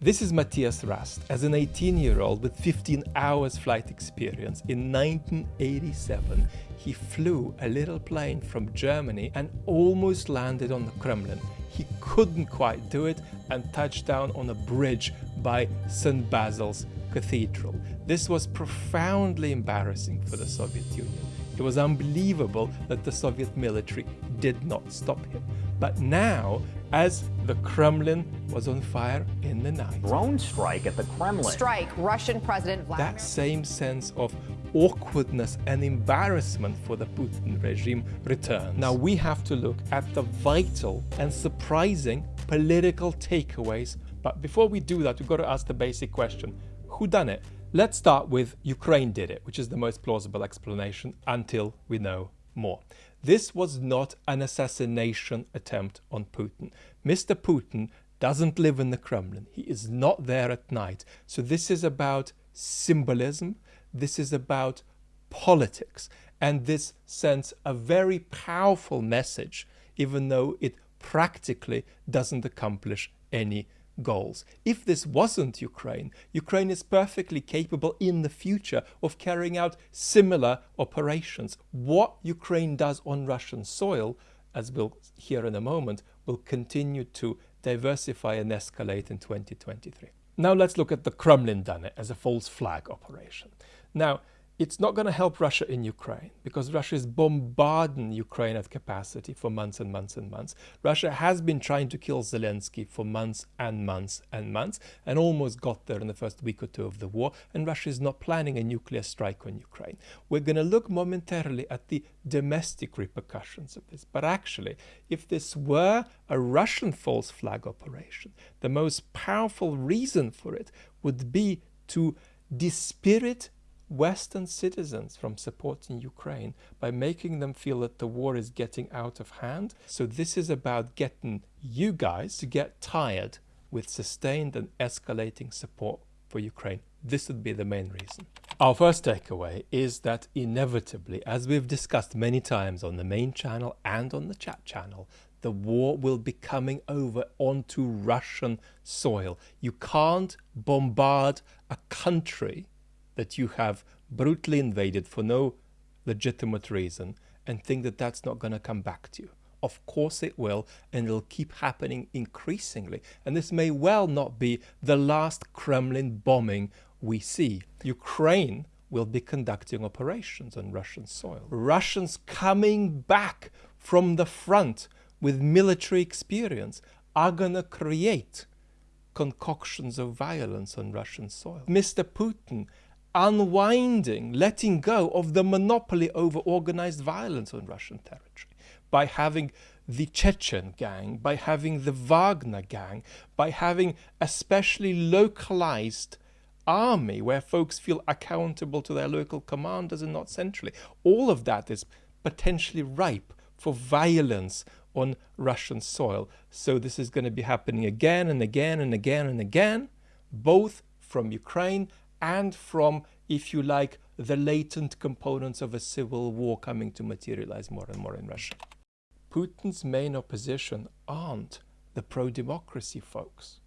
This is Mathias Rust. As an 18-year-old with 15 hours flight experience, in 1987 he flew a little plane from Germany and almost landed on the Kremlin. He couldn't quite do it and touched down on a bridge by St. Basil's Cathedral. This was profoundly embarrassing for the Soviet Union. It was unbelievable that the Soviet military did not stop him. But now, as the Kremlin was on fire in the night. Drone strike at the Kremlin. Strike Russian President Vladimir. That same sense of awkwardness and embarrassment for the Putin regime returns. Now we have to look at the vital and surprising political takeaways. But before we do that, we've got to ask the basic question, who done it? Let's start with Ukraine did it, which is the most plausible explanation until we know more. This was not an assassination attempt on Putin. Mr. Putin doesn't live in the Kremlin. He is not there at night. So this is about symbolism. This is about politics. And this sends a very powerful message, even though it practically doesn't accomplish any goals. If this wasn't Ukraine, Ukraine is perfectly capable in the future of carrying out similar operations. What Ukraine does on Russian soil, as we'll hear in a moment, will continue to diversify and escalate in 2023. Now let's look at the Kremlin done it as a false flag operation. Now, it's not going to help Russia in Ukraine because Russia is bombarding Ukraine at capacity for months and months and months. Russia has been trying to kill Zelensky for months and months and months and almost got there in the first week or two of the war. And Russia is not planning a nuclear strike on Ukraine. We're going to look momentarily at the domestic repercussions of this. But actually, if this were a Russian false flag operation, the most powerful reason for it would be to dispirit Western citizens from supporting Ukraine by making them feel that the war is getting out of hand. So this is about getting you guys to get tired with sustained and escalating support for Ukraine. This would be the main reason. Our first takeaway is that inevitably, as we've discussed many times on the main channel and on the chat channel, the war will be coming over onto Russian soil. You can't bombard a country that you have brutally invaded for no legitimate reason and think that that's not going to come back to you. Of course it will, and it'll keep happening increasingly. And this may well not be the last Kremlin bombing we see. Ukraine will be conducting operations on Russian soil. Russians coming back from the front with military experience are going to create concoctions of violence on Russian soil. Mr. Putin unwinding, letting go of the monopoly over organized violence on Russian territory by having the Chechen gang, by having the Wagner gang, by having a specially localized army where folks feel accountable to their local commanders and not centrally. All of that is potentially ripe for violence on Russian soil. So this is going to be happening again and again and again and again, both from Ukraine and from, if you like, the latent components of a civil war coming to materialize more and more in Russia. Putin's main opposition aren't the pro-democracy folks.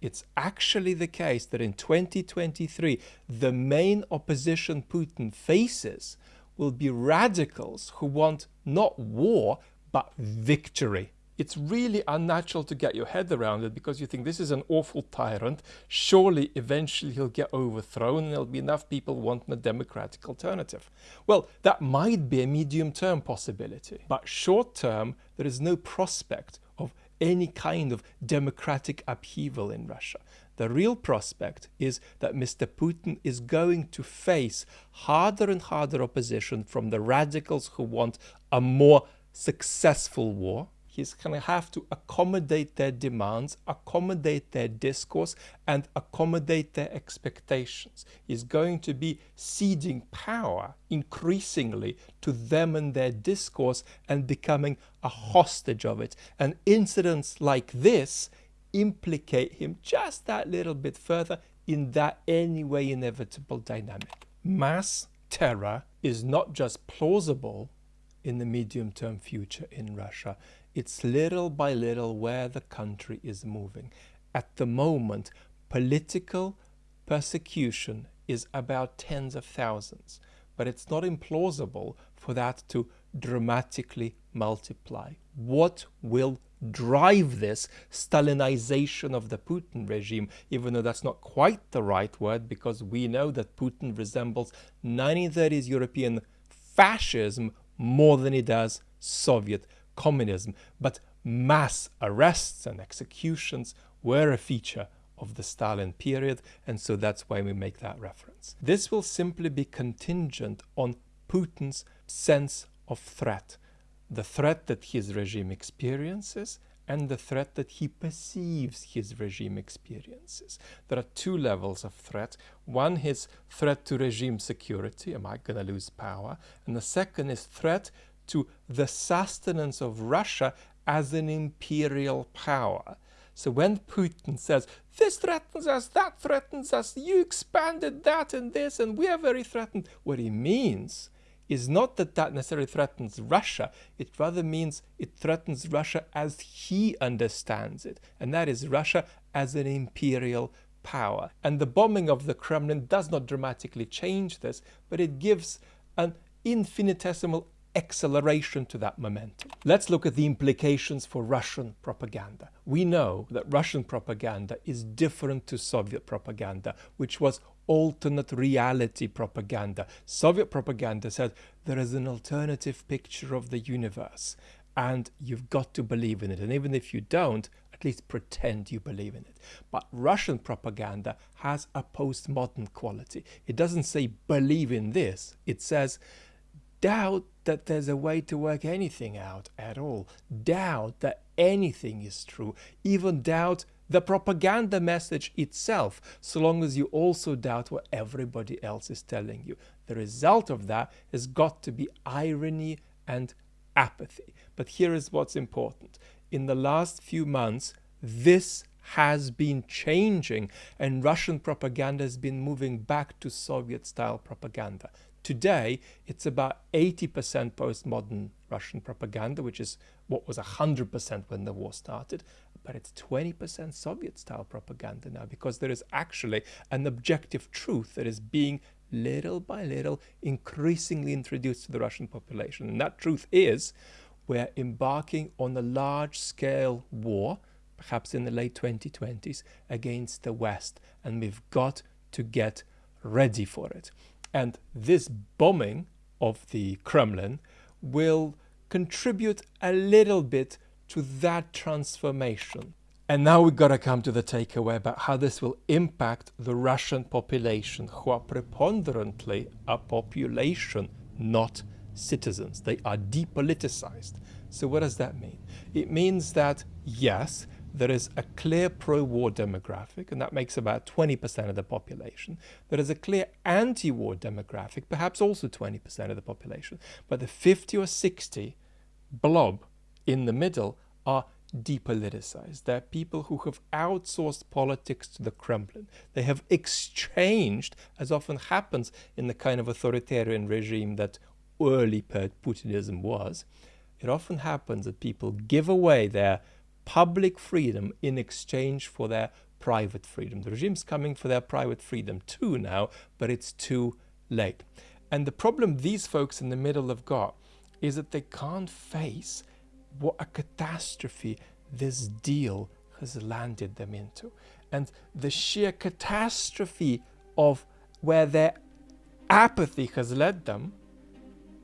It's actually the case that in 2023, the main opposition Putin faces will be radicals who want not war, but victory it's really unnatural to get your head around it because you think this is an awful tyrant. Surely eventually he'll get overthrown and there'll be enough people wanting a democratic alternative. Well, that might be a medium term possibility, but short term, there is no prospect of any kind of democratic upheaval in Russia. The real prospect is that Mr. Putin is going to face harder and harder opposition from the radicals who want a more successful war He's going to have to accommodate their demands, accommodate their discourse, and accommodate their expectations. He's going to be ceding power increasingly to them and their discourse and becoming a hostage of it. And incidents like this implicate him just that little bit further in that anyway inevitable dynamic. Mass terror is not just plausible in the medium term future in Russia, it's little by little where the country is moving. At the moment, political persecution is about tens of thousands, but it's not implausible for that to dramatically multiply. What will drive this Stalinization of the Putin regime, even though that's not quite the right word, because we know that Putin resembles 1930s European fascism more than he does Soviet communism. But mass arrests and executions were a feature of the Stalin period, and so that's why we make that reference. This will simply be contingent on Putin's sense of threat, the threat that his regime experiences and the threat that he perceives his regime experiences. There are two levels of threat. One is threat to regime security, am I going to lose power? And the second is threat to the sustenance of Russia as an imperial power. So when Putin says, this threatens us, that threatens us, you expanded that and this, and we are very threatened, what he means is not that that necessarily threatens Russia, it rather means it threatens Russia as he understands it, and that is Russia as an imperial power. And the bombing of the Kremlin does not dramatically change this, but it gives an infinitesimal acceleration to that momentum. Let's look at the implications for Russian propaganda. We know that Russian propaganda is different to Soviet propaganda, which was alternate reality propaganda. Soviet propaganda said there is an alternative picture of the universe and you've got to believe in it. And even if you don't, at least pretend you believe in it. But Russian propaganda has a postmodern quality. It doesn't say believe in this. It says doubt that there's a way to work anything out at all. Doubt that anything is true. Even doubt the propaganda message itself, so long as you also doubt what everybody else is telling you. The result of that has got to be irony and apathy. But here is what's important. In the last few months, this has been changing and Russian propaganda has been moving back to Soviet-style propaganda. Today, it's about 80% postmodern Russian propaganda, which is what was 100% when the war started, but it's 20% Soviet-style propaganda now because there is actually an objective truth that is being little by little increasingly introduced to the Russian population. And that truth is we're embarking on a large-scale war, perhaps in the late 2020s, against the West, and we've got to get ready for it. And this bombing of the Kremlin will contribute a little bit to that transformation. And now we've got to come to the takeaway about how this will impact the Russian population, who are preponderantly a population, not citizens. They are depoliticized. So what does that mean? It means that, yes, there is a clear pro-war demographic, and that makes about 20% of the population. There is a clear anti-war demographic, perhaps also 20% of the population. But the 50 or 60 blob in the middle are depoliticized. They're people who have outsourced politics to the Kremlin. They have exchanged, as often happens in the kind of authoritarian regime that early Putinism was, it often happens that people give away their public freedom in exchange for their private freedom. The regime's coming for their private freedom too now, but it's too late. And the problem these folks in the middle have got is that they can't face what a catastrophe this deal has landed them into. And the sheer catastrophe of where their apathy has led them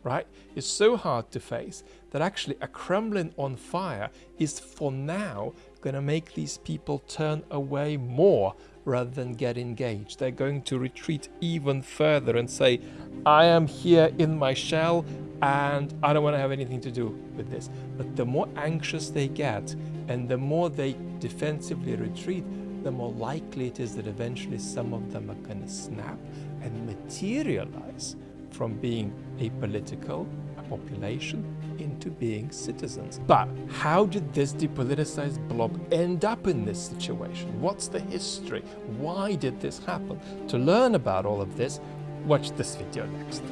right, is so hard to face that actually a Kremlin on fire is for now going to make these people turn away more rather than get engaged. They're going to retreat even further and say, I am here in my shell and I don't want to have anything to do with this. But the more anxious they get and the more they defensively retreat, the more likely it is that eventually some of them are going to snap and materialize from being a political a population into being citizens. But how did this depoliticized blob end up in this situation? What's the history? Why did this happen? To learn about all of this, watch this video next.